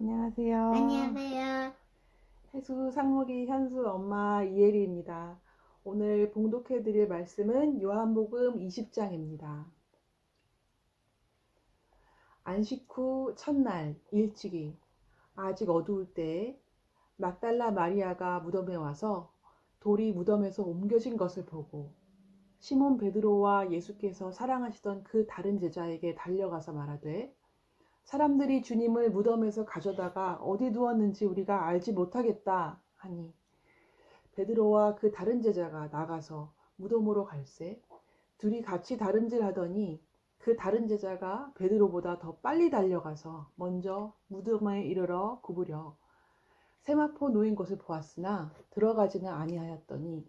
안녕하세요. 안녕하세요. 해수 상무기 현수 엄마 이혜리입니다. 오늘 봉독해 드릴 말씀은 요한복음 20장입니다. 안식 후 첫날 일찍이 아직 어두울 때 막달라 마리아가 무덤에 와서 돌이 무덤에서 옮겨진 것을 보고 시몬 베드로와 예수께서 사랑하시던 그 다른 제자에게 달려가서 말하되 사람들이 주님을 무덤에서 가져다가 어디 두었는지 우리가 알지 못하겠다 하니 베드로와 그 다른 제자가 나가서 무덤으로 갈새 둘이 같이 다름질 하더니 그 다른 제자가 베드로보다 더 빨리 달려가서 먼저 무덤에 이르러 구부려 세마포 놓인 것을 보았으나 들어가지는 아니하였더니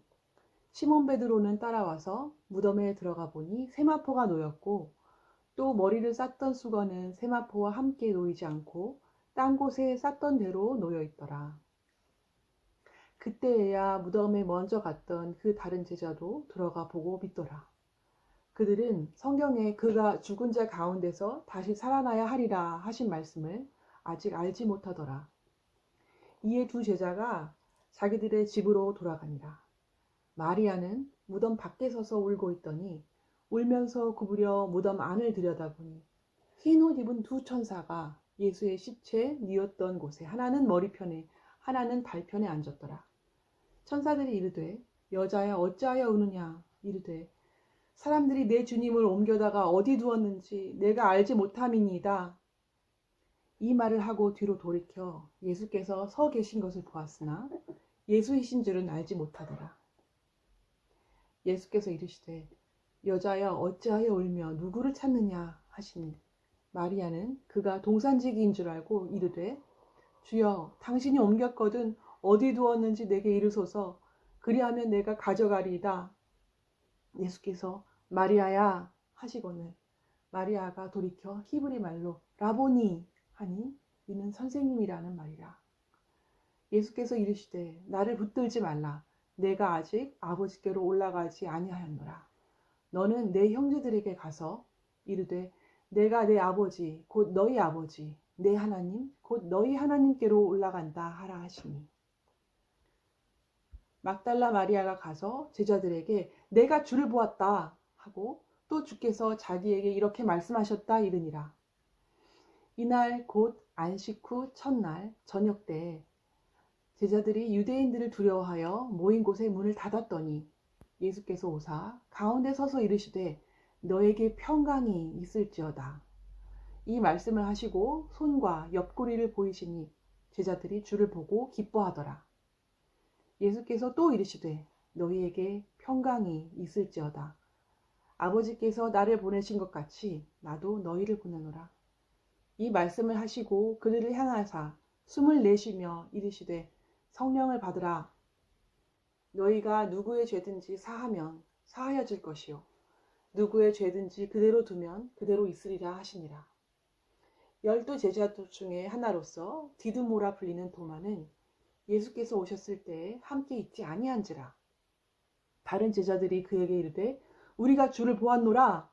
시몬 베드로는 따라와서 무덤에 들어가 보니 세마포가 놓였고 또 머리를 쌌던 수건은 세마포와 함께 놓이지 않고 딴 곳에 쌌던 대로 놓여 있더라. 그때에야 무덤에 먼저 갔던 그 다른 제자도 들어가 보고 믿더라. 그들은 성경에 그가 죽은 자 가운데서 다시 살아나야 하리라 하신 말씀을 아직 알지 못하더라. 이에 두 제자가 자기들의 집으로 돌아가니라. 마리아는 무덤 밖에 서서 울고 있더니 울면서 구부려 무덤 안을 들여다보니 흰 옷 입은 두 천사가 예수의 시체 뉘었던 곳에 하나는 머리편에 하나는 발편에 앉았더라. 천사들이 이르되 여자야 어찌하여 우느냐 이르되 사람들이 내 주님을 옮겨다가 어디 두었는지 내가 알지 못함이니이다. 이 말을 하고 뒤로 돌이켜 예수께서 서 계신 것을 보았으나 예수이신 줄은 알지 못하더라. 예수께서 이르시되 여자여 어찌하여 울며 누구를 찾느냐 하시니 마리아는 그가 동산지기인 줄 알고 이르되 주여 당신이 옮겼거든 어디 두었는지 내게 이르소서 그리하면 내가 가져가리이다. 예수께서 마리아야 하시거늘 마리아가 돌이켜 히브리 말로 라보니 하니 이는 선생님이라는 말이라. 예수께서 이르시되 나를 붙들지 말라 내가 아직 아버지께로 올라가지 아니하였노라. 너는 내 형제들에게 가서 이르되 내가 내 아버지 곧 너희 아버지 내 하나님 곧 너희 하나님께로 올라간다 하라 하시니. 막달라 마리아가 가서 제자들에게 내가 주를 보았다 하고 또 주께서 자기에게 이렇게 말씀하셨다 이르니라. 이날 곧 안식 후 첫날 저녁 때 제자들이 유대인들을 두려워하여 모인 곳에 문을 닫았더니 예수께서 오사 가운데 서서 이르시되 너에게 평강이 있을지어다. 이 말씀을 하시고 손과 옆구리를 보이시니 제자들이 주를 보고 기뻐하더라. 예수께서 또 이르시되 너희에게 평강이 있을지어다. 아버지께서 나를 보내신 것 같이 나도 너희를 보내노라. 이 말씀을 하시고 그들을 향하사 숨을 내쉬며 이르시되 성령을 받으라. 너희가 누구의 죄든지 사하면 사하여질 것이요 누구의 죄든지 그대로 두면 그대로 있으리라 하시니라. 열두 제자 중에 하나로서 디드모라 불리는 도마는 예수께서 오셨을 때 함께 있지 아니한지라. 다른 제자들이 그에게 이르되 우리가 주를 보았노라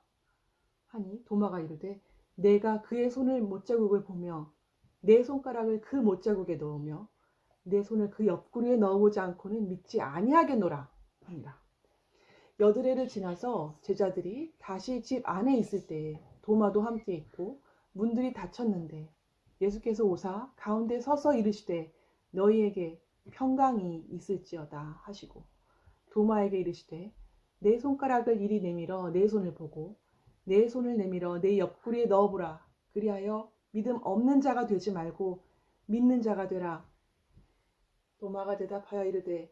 하니 도마가 이르되 내가 그의 손을 못자국을 보며 내 손가락을 그 못자국에 넣으며 내 손을 그 옆구리에 넣어보지 않고는 믿지 아니하겠노라 합니다. 여드레를 지나서 제자들이 다시 집 안에 있을 때에 도마도 함께 있고 문들이 닫혔는데 예수께서 오사 가운데 서서 이르시되 너희에게 평강이 있을지어다 하시고 도마에게 이르시되 내 손가락을 이리 내밀어 내 손을 보고 내 손을 내밀어 내 옆구리에 넣어보라 그리하여 믿음 없는 자가 되지 말고 믿는 자가 되라 도마가 대답하여 이르되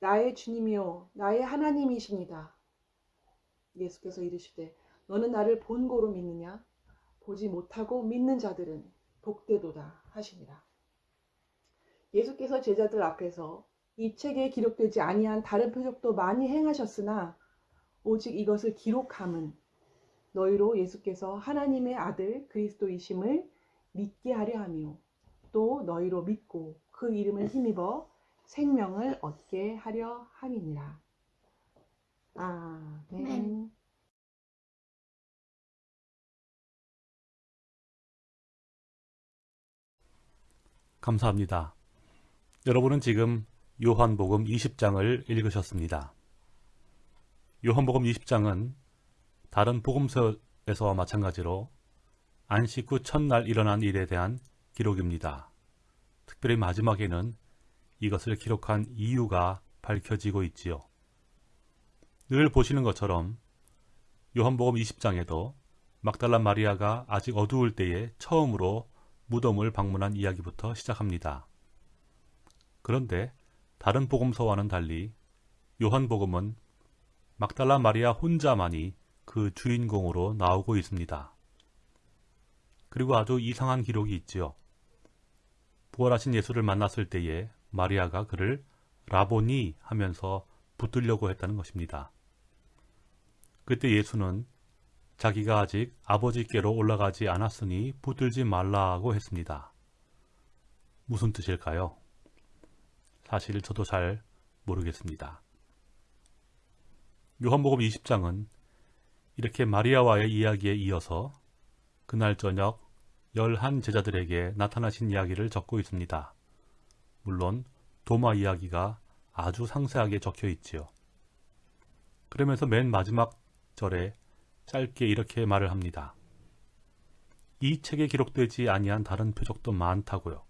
나의 주님이요 나의 하나님이십니다. 예수께서 이르시되 너는 나를 본고로 믿느냐 보지 못하고 믿는 자들은 복되도다 하시니라. 예수께서 제자들 앞에서 이 책에 기록되지 아니한 다른 표적도 많이 행하셨으나 오직 이것을 기록함은 너희로 예수께서 하나님의 아들 그리스도이심을 믿게 하려 함이요 또 너희로 믿고 그 이름을 힘입어 생명을 얻게 하려 함이니라. 아멘. 네. 감사합니다. 여러분은 지금 요한복음 20장을 읽으셨습니다. 요한복음 20장은 다른 복음서에서와 마찬가지로 안식 후 첫날 일어난 일에 대한 기록입니다. 특별히 마지막에는 이것을 기록한 이유가 밝혀지고 있지요. 늘 보시는 것처럼 요한복음 20장에도 막달라 마리아가 아직 어두울 때에 처음으로 무덤을 방문한 이야기부터 시작합니다. 그런데 다른 복음서와는 달리 요한복음은 막달라 마리아 혼자만이 그 주인공으로 나오고 있습니다. 그리고 아주 이상한 기록이 있지요. 부활하신 예수를 만났을 때에 마리아가 그를 라보니 하면서 붙들려고 했다는 것입니다. 그때 예수는 자기가 아직 아버지께로 올라가지 않았으니 붙들지 말라고 했습니다. 무슨 뜻일까요? 사실 저도 잘 모르겠습니다. 요한복음 20장은 이렇게 마리아와의 이야기에 이어서 그날 저녁 열한 제자들에게 나타나신 이야기를 적고 있습니다. 물론 도마 이야기가 아주 상세하게 적혀 있지요. 그러면서 맨 마지막 절에 짧게 이렇게 말을 합니다. 이 책에 기록되지 아니한 다른 표적도 많다고요.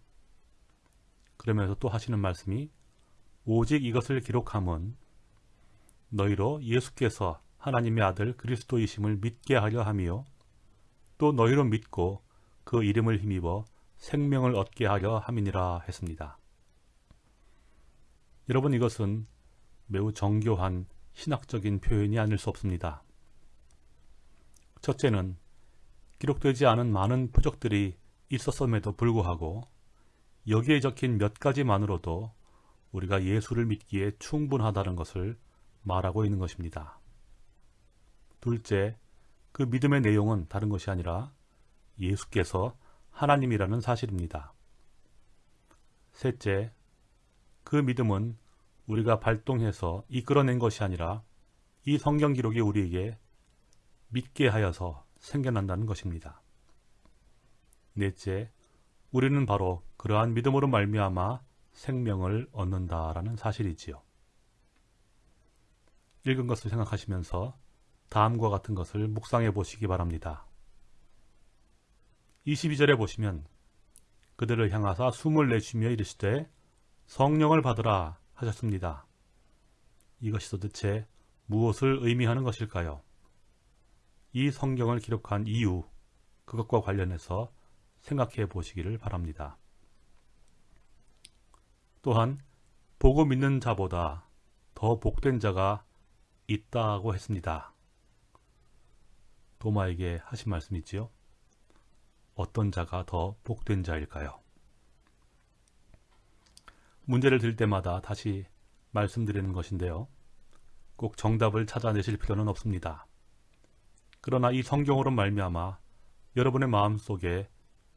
그러면서 또 하시는 말씀이 오직 이것을 기록함은 너희로 예수께서 하나님의 아들 그리스도이심을 믿게 하려 함이요 또 너희로 믿고 그 이름을 힘입어 생명을 얻게 하려 함이니라 했습니다. 여러분 이것은 매우 정교한 신학적인 표현이 아닐 수 없습니다. 첫째는 기록되지 않은 많은 표적들이 있었음에도 불구하고 여기에 적힌 몇 가지만으로도 우리가 예수를 믿기에 충분하다는 것을 말하고 있는 것입니다. 둘째, 그 믿음의 내용은 다른 것이 아니라 예수께서 하나님이라는 사실입니다. 셋째, 그 믿음은 우리가 발동해서 이끌어낸 것이 아니라 이 성경 기록이 우리에게 믿게 하여서 생겨난다는 것입니다. 넷째, 우리는 바로 그러한 믿음으로 말미암아 생명을 얻는다라는 사실이지요. 읽은 것을 생각하시면서 다음과 같은 것을 묵상해 보시기 바랍니다. 22절에 보시면 그들을 향하사 숨을 내쉬며 이르시되 성령을 받으라 하셨습니다. 이것이 도대체 무엇을 의미하는 것일까요? 이 성경을 기록한 이유, 그것과 관련해서 생각해 보시기를 바랍니다. 또한 보고 믿는 자보다 더 복된 자가 있다고 했습니다. 도마에게 하신 말씀이지요. 어떤 자가 더 복된 자일까요? 문제를 들 때마다 다시 말씀드리는 것인데요. 꼭 정답을 찾아내실 필요는 없습니다. 그러나 이 성경으로 말미암아 여러분의 마음속에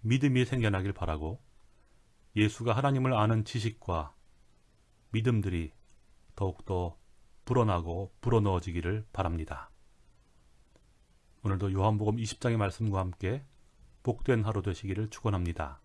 믿음이 생겨나길 바라고 예수가 하나님을 아는 지식과 믿음들이 더욱더 불어나고 불어넣어지기를 바랍니다. 오늘도 요한복음 20장의 말씀과 함께 복된 하루 되시기를 축원합니다.